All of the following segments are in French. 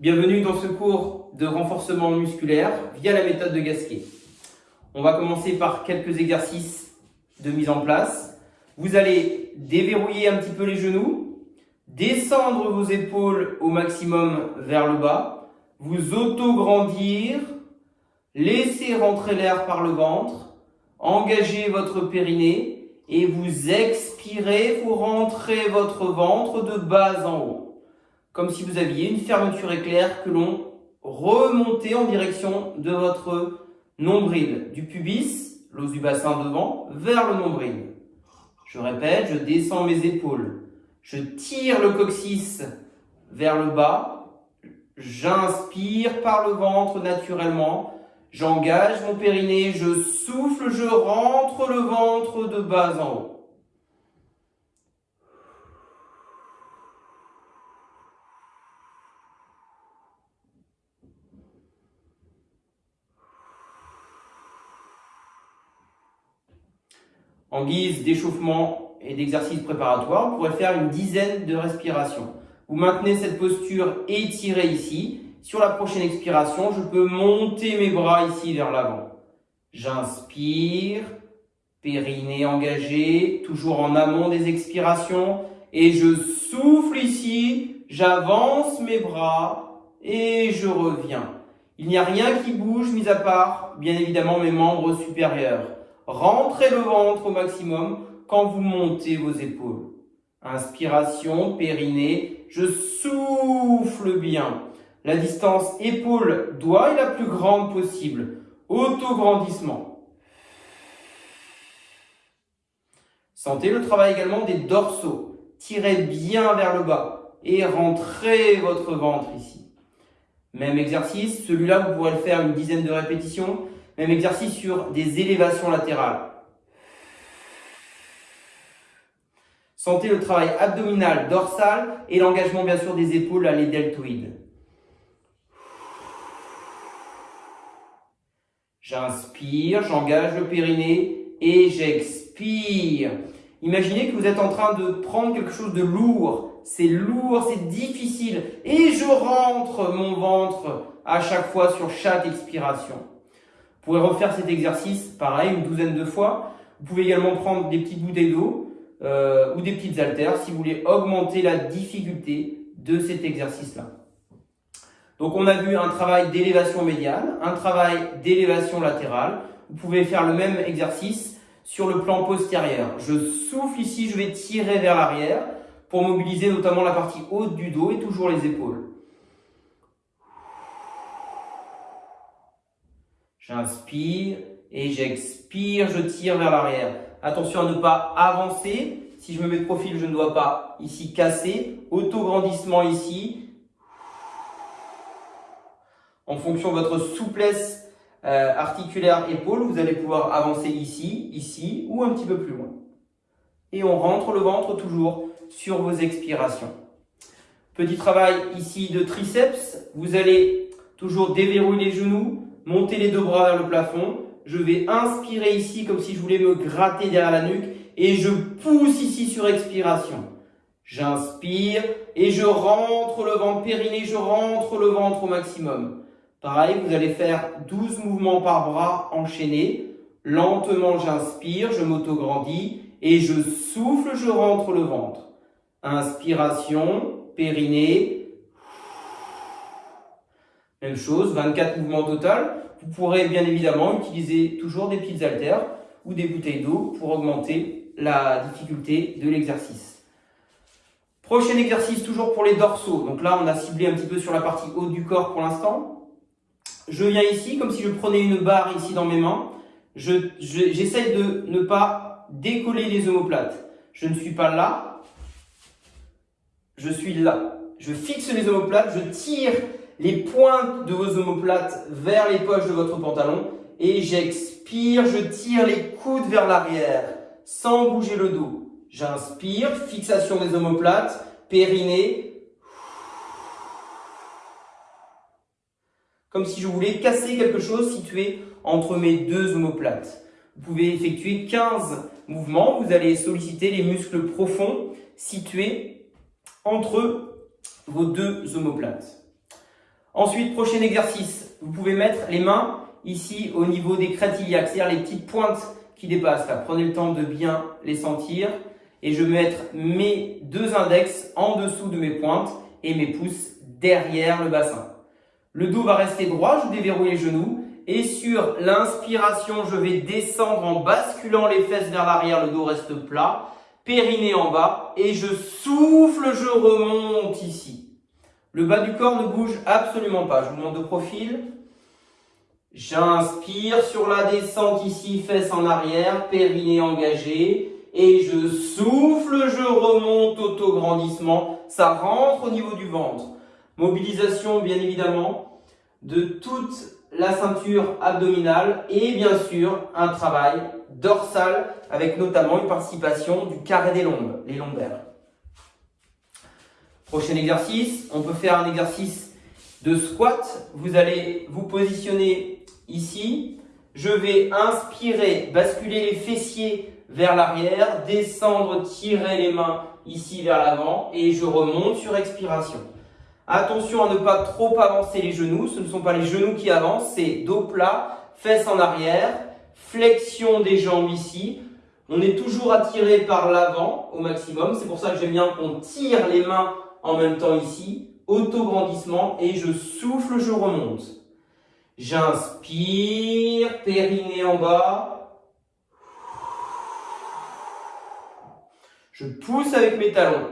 Bienvenue dans ce cours de renforcement musculaire via la méthode de Gasquet. On va commencer par quelques exercices de mise en place. Vous allez déverrouiller un petit peu les genoux, descendre vos épaules au maximum vers le bas, vous auto-grandir, laisser rentrer l'air par le ventre, engager votre périnée, et vous expirez, vous rentrez votre ventre de bas en haut. Comme si vous aviez une fermeture éclair que l'on remontait en direction de votre nombril, du pubis, l'os du bassin devant, vers le nombril. Je répète, je descends mes épaules. Je tire le coccyx vers le bas. J'inspire par le ventre naturellement J'engage mon périnée, je souffle, je rentre le ventre de bas en haut. En guise d'échauffement et d'exercice préparatoire, on pourrait faire une dizaine de respirations. Vous maintenez cette posture étirée ici sur la prochaine expiration, je peux monter mes bras ici vers l'avant. J'inspire, périnée engagé, toujours en amont des expirations. Et je souffle ici, j'avance mes bras et je reviens. Il n'y a rien qui bouge, mis à part, bien évidemment, mes membres supérieurs. Rentrez le ventre au maximum quand vous montez vos épaules. Inspiration, périnée, je souffle bien. La distance épaule-doigt est la plus grande possible. Auto-grandissement. Sentez le travail également des dorsaux. Tirez bien vers le bas et rentrez votre ventre ici. Même exercice, celui-là vous pourrez le faire une dizaine de répétitions. Même exercice sur des élévations latérales. Sentez le travail abdominal, dorsal et l'engagement bien sûr des épaules à les. J'inspire, j'engage le périnée et j'expire. Imaginez que vous êtes en train de prendre quelque chose de lourd. C'est lourd, c'est difficile. Et je rentre mon ventre à chaque fois sur chaque expiration. Vous pouvez refaire cet exercice, pareil, une douzaine de fois. Vous pouvez également prendre des petites bouteilles d'eau euh, ou des petites haltères si vous voulez augmenter la difficulté de cet exercice-là. Donc on a vu un travail d'élévation médiane, un travail d'élévation latérale. Vous pouvez faire le même exercice sur le plan postérieur. Je souffle ici, je vais tirer vers l'arrière pour mobiliser notamment la partie haute du dos et toujours les épaules. J'inspire et j'expire, je tire vers l'arrière. Attention à ne pas avancer. Si je me mets de profil, je ne dois pas ici casser. Auto-grandissement ici en fonction de votre souplesse euh, articulaire épaule, vous allez pouvoir avancer ici, ici ou un petit peu plus loin. Et on rentre le ventre toujours sur vos expirations. Petit travail ici de triceps. Vous allez toujours déverrouiller les genoux, monter les deux bras vers le plafond. Je vais inspirer ici comme si je voulais me gratter derrière la nuque et je pousse ici sur expiration. J'inspire et je rentre le ventre périnée, je rentre le ventre au maximum. Pareil, vous allez faire 12 mouvements par bras enchaînés. Lentement, j'inspire, je m'auto-grandis et je souffle, je rentre le ventre. Inspiration, périnée. Même chose, 24 mouvements total. Vous pourrez bien évidemment utiliser toujours des petites haltères ou des bouteilles d'eau pour augmenter la difficulté de l'exercice. Prochain exercice, toujours pour les dorsaux. Donc là, on a ciblé un petit peu sur la partie haute du corps pour l'instant. Je viens ici, comme si je prenais une barre ici dans mes mains. J'essaie de ne pas décoller les omoplates. Je ne suis pas là. Je suis là. Je fixe les omoplates, je tire les pointes de vos omoplates vers les poches de votre pantalon et j'expire, je tire les coudes vers l'arrière sans bouger le dos. J'inspire, fixation des omoplates, périnée, comme si je voulais casser quelque chose situé entre mes deux omoplates. Vous pouvez effectuer 15 mouvements. Vous allez solliciter les muscles profonds situés entre vos deux omoplates. Ensuite, prochain exercice, vous pouvez mettre les mains ici au niveau des crêtes iliaques, c'est-à-dire les petites pointes qui dépassent. Prenez le temps de bien les sentir. Et je vais mettre mes deux index en dessous de mes pointes et mes pouces derrière le bassin. Le dos va rester droit, je déverrouille les genoux. Et sur l'inspiration, je vais descendre en basculant les fesses vers l'arrière, le dos reste plat. Périnée en bas. Et je souffle, je remonte ici. Le bas du corps ne bouge absolument pas. Je vous montre de profil. J'inspire sur la descente ici, fesses en arrière, périnée engagé. Et je souffle, je remonte, auto-grandissement. Ça rentre au niveau du ventre. Mobilisation, bien évidemment, de toute la ceinture abdominale et bien sûr un travail dorsal avec notamment une participation du carré des lombes, les lombaires. Prochain exercice, on peut faire un exercice de squat. Vous allez vous positionner ici. Je vais inspirer, basculer les fessiers vers l'arrière, descendre, tirer les mains ici vers l'avant et je remonte sur expiration. Attention à ne pas trop avancer les genoux. Ce ne sont pas les genoux qui avancent, c'est dos plat, fesses en arrière, flexion des jambes ici. On est toujours attiré par l'avant au maximum. C'est pour ça que j'aime bien qu'on tire les mains en même temps ici. Auto-grandissement et je souffle, je remonte. J'inspire, périnée en bas. Je pousse avec mes talons.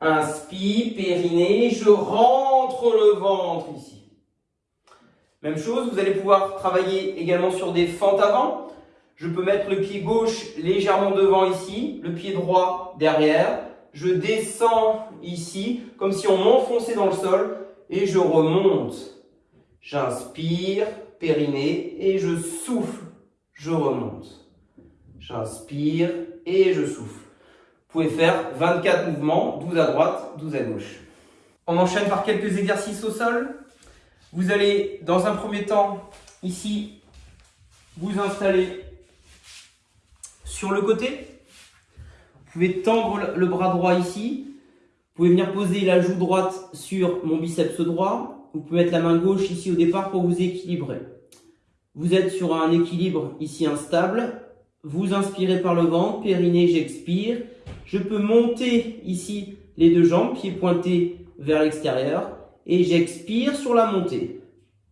Inspire, périnée, je rentre le ventre ici. Même chose, vous allez pouvoir travailler également sur des fentes avant. Je peux mettre le pied gauche légèrement devant ici, le pied droit derrière. Je descends ici, comme si on m'enfonçait dans le sol, et je remonte. J'inspire, périnée, et je souffle, je remonte. J'inspire et je souffle. Vous pouvez faire 24 mouvements, 12 à droite, 12 à gauche. On enchaîne par quelques exercices au sol. Vous allez, dans un premier temps, ici, vous installer sur le côté. Vous pouvez tendre le bras droit ici. Vous pouvez venir poser la joue droite sur mon biceps droit. Vous pouvez mettre la main gauche ici au départ pour vous équilibrer. Vous êtes sur un équilibre ici instable. Vous inspirez par le ventre, périnée, j'expire. Je peux monter ici les deux jambes, pieds pointés vers l'extérieur. Et j'expire sur la montée.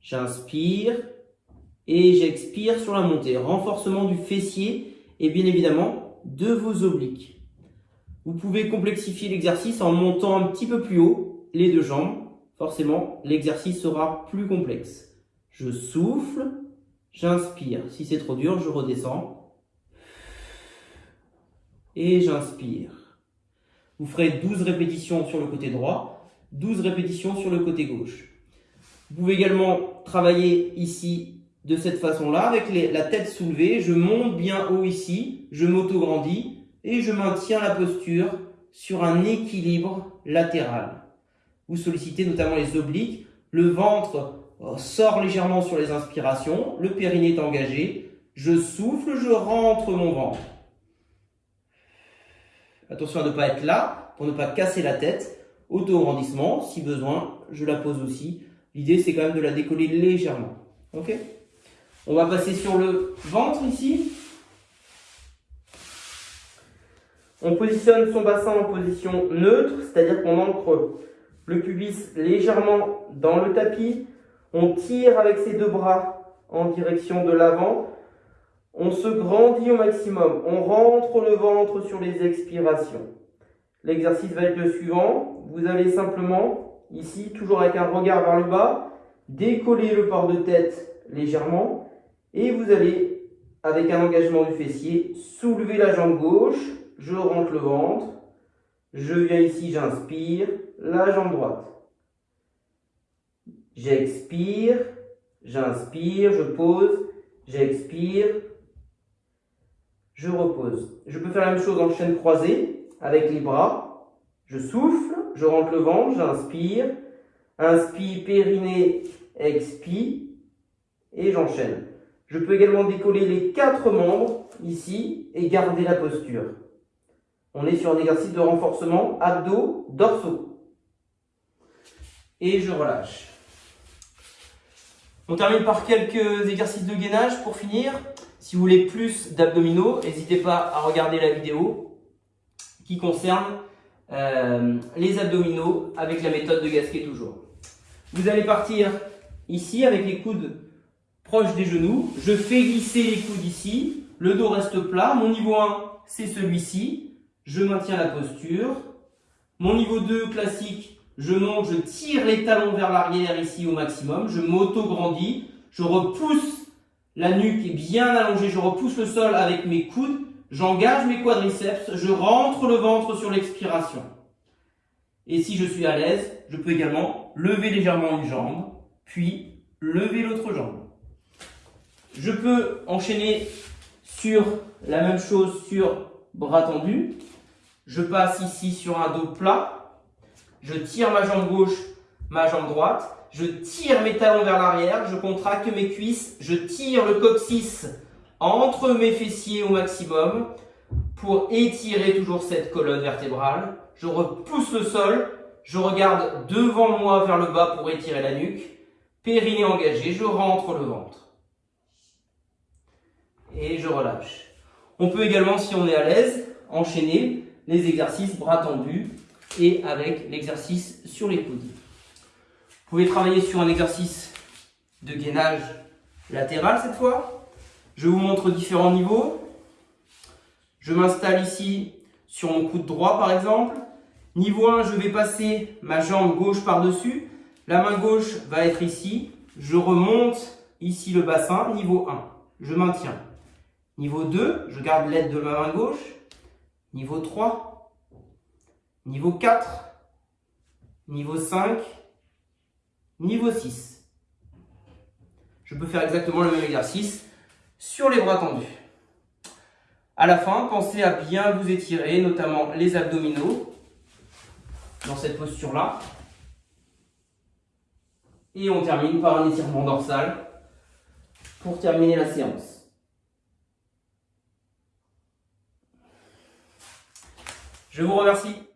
J'inspire et j'expire sur la montée. Renforcement du fessier et bien évidemment de vos obliques. Vous pouvez complexifier l'exercice en montant un petit peu plus haut les deux jambes. Forcément, l'exercice sera plus complexe. Je souffle, j'inspire. Si c'est trop dur, je redescends et j'inspire. Vous ferez 12 répétitions sur le côté droit, 12 répétitions sur le côté gauche. Vous pouvez également travailler ici de cette façon-là, avec la tête soulevée. Je monte bien haut ici, je m'auto-grandis et je maintiens la posture sur un équilibre latéral. Vous sollicitez notamment les obliques, le ventre euh, sort légèrement sur les inspirations, le périnée est engagé, je souffle, je rentre mon ventre. Attention à ne pas être là pour ne pas casser la tête. Auto-grandissement, si besoin, je la pose aussi. L'idée, c'est quand même de la décoller légèrement. Ok? On va passer sur le ventre ici. On positionne son bassin en position neutre, c'est-à-dire qu'on ancre le pubis légèrement dans le tapis. On tire avec ses deux bras en direction de l'avant. On se grandit au maximum. On rentre le ventre sur les expirations. L'exercice va être le suivant. Vous allez simplement, ici, toujours avec un regard vers le bas, décoller le port de tête légèrement. Et vous allez, avec un engagement du fessier, soulever la jambe gauche. Je rentre le ventre. Je viens ici, j'inspire. La jambe droite. J'expire. J'inspire. Je pose. J'expire je repose. Je peux faire la même chose en chaîne croisée avec les bras. Je souffle, je rentre le ventre, j'inspire. Inspire, périnée, expire. Et j'enchaîne. Je peux également décoller les quatre membres ici et garder la posture. On est sur un exercice de renforcement abdos, dorsaux. Et je relâche. On termine par quelques exercices de gainage pour finir. Si vous voulez plus d'abdominaux, n'hésitez pas à regarder la vidéo qui concerne euh, les abdominaux avec la méthode de Gasquet toujours. Vous allez partir ici avec les coudes proches des genoux. Je fais glisser les coudes ici. Le dos reste plat. Mon niveau 1, c'est celui-ci. Je maintiens la posture. Mon niveau 2 classique, je monte, je tire les talons vers l'arrière ici au maximum. Je m'auto-grandis. Je repousse la nuque est bien allongée. Je repousse le sol avec mes coudes. J'engage mes quadriceps. Je rentre le ventre sur l'expiration. Et si je suis à l'aise, je peux également lever légèrement une jambe, puis lever l'autre jambe. Je peux enchaîner sur la même chose sur bras tendus. Je passe ici sur un dos plat. Je tire ma jambe gauche, ma jambe droite. Je tire mes talons vers l'arrière. Je contracte mes cuisses. Je tire le coccyx entre mes fessiers au maximum pour étirer toujours cette colonne vertébrale je repousse le sol, je regarde devant moi vers le bas pour étirer la nuque, périnée engagé, je rentre le ventre. Et je relâche. On peut également, si on est à l'aise, enchaîner les exercices bras tendus et avec l'exercice sur les coudes. Vous pouvez travailler sur un exercice de gainage latéral cette fois. Je vous montre différents niveaux. Je m'installe ici sur mon coude droit par exemple. Niveau 1, je vais passer ma jambe gauche par-dessus. La main gauche va être ici. Je remonte ici le bassin. Niveau 1, je maintiens. Niveau 2, je garde l'aide de ma main gauche. Niveau 3, niveau 4, niveau 5, niveau 6. Je peux faire exactement le même exercice sur les bras tendus. À la fin, pensez à bien vous étirer, notamment les abdominaux, dans cette posture-là. Et on termine par un étirement dorsal pour terminer la séance. Je vous remercie.